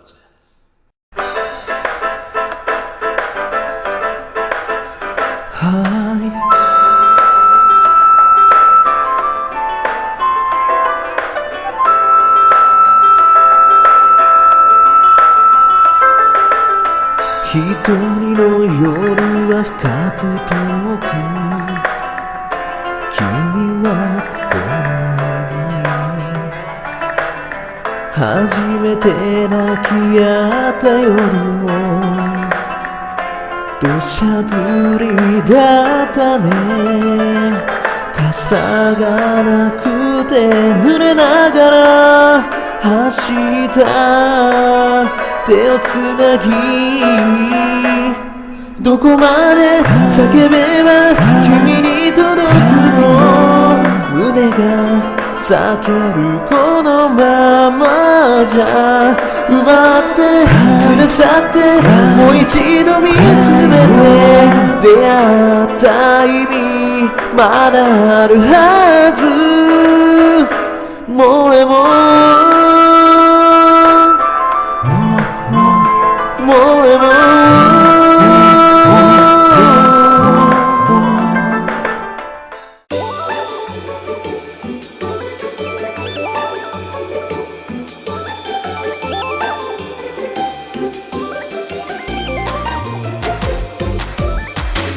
ツヤです。はい。一人の夜は深く遠く初めて泣き合った夜も土砂降りだったね。傘がなくて濡れながら走った手をつなぎ。どこまで叫べば君にが裂けるこのままじゃ奪って連れ去ってもう一度見つめて出会った意味まだあるはず